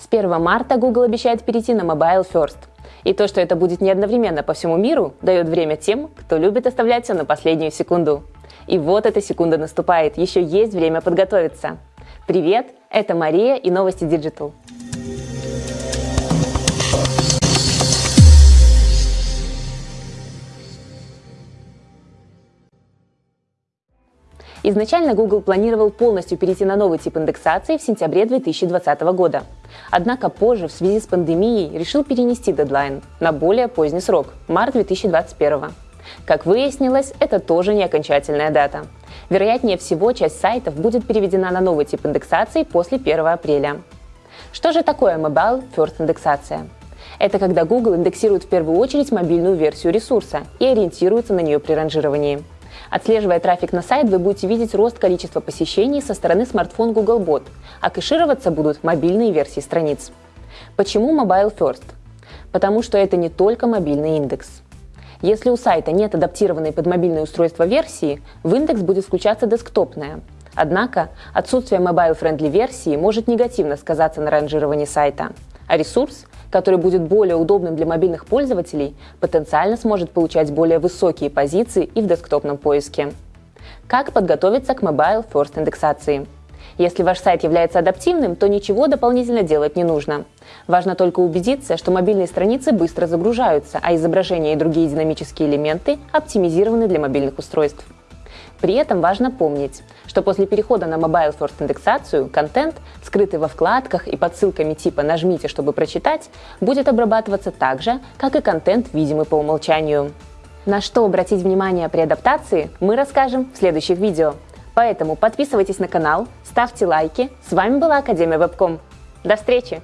С 1 марта Google обещает перейти на Mobile First. И то, что это будет не одновременно по всему миру, дает время тем, кто любит оставлять все на последнюю секунду. И вот эта секунда наступает, еще есть время подготовиться. Привет, это Мария и новости Digital. Изначально Google планировал полностью перейти на новый тип индексации в сентябре 2020 года. Однако позже, в связи с пандемией, решил перенести дедлайн на более поздний срок – март 2021. Как выяснилось, это тоже не окончательная дата. Вероятнее всего, часть сайтов будет переведена на новый тип индексации после 1 апреля. Что же такое Mobile First индексация? Это когда Google индексирует в первую очередь мобильную версию ресурса и ориентируется на нее при ранжировании. Отслеживая трафик на сайт, вы будете видеть рост количества посещений со стороны смартфон Googlebot, а кэшироваться будут мобильные версии страниц. Почему Mobile First? Потому что это не только мобильный индекс. Если у сайта нет адаптированной под мобильное устройство версии, в индекс будет включаться десктопная. Однако отсутствие mobile-friendly версии может негативно сказаться на ранжировании сайта, а ресурс который будет более удобным для мобильных пользователей, потенциально сможет получать более высокие позиции и в десктопном поиске. Как подготовиться к Mobile First индексации? Если ваш сайт является адаптивным, то ничего дополнительно делать не нужно. Важно только убедиться, что мобильные страницы быстро загружаются, а изображения и другие динамические элементы оптимизированы для мобильных устройств. При этом важно помнить, что после перехода на Mobile First индексацию контент, скрытый во вкладках и под ссылками типа «нажмите, чтобы прочитать», будет обрабатываться так же, как и контент, видимый по умолчанию. На что обратить внимание при адаптации, мы расскажем в следующих видео. Поэтому подписывайтесь на канал, ставьте лайки. С вами была Академия Вебком. До встречи!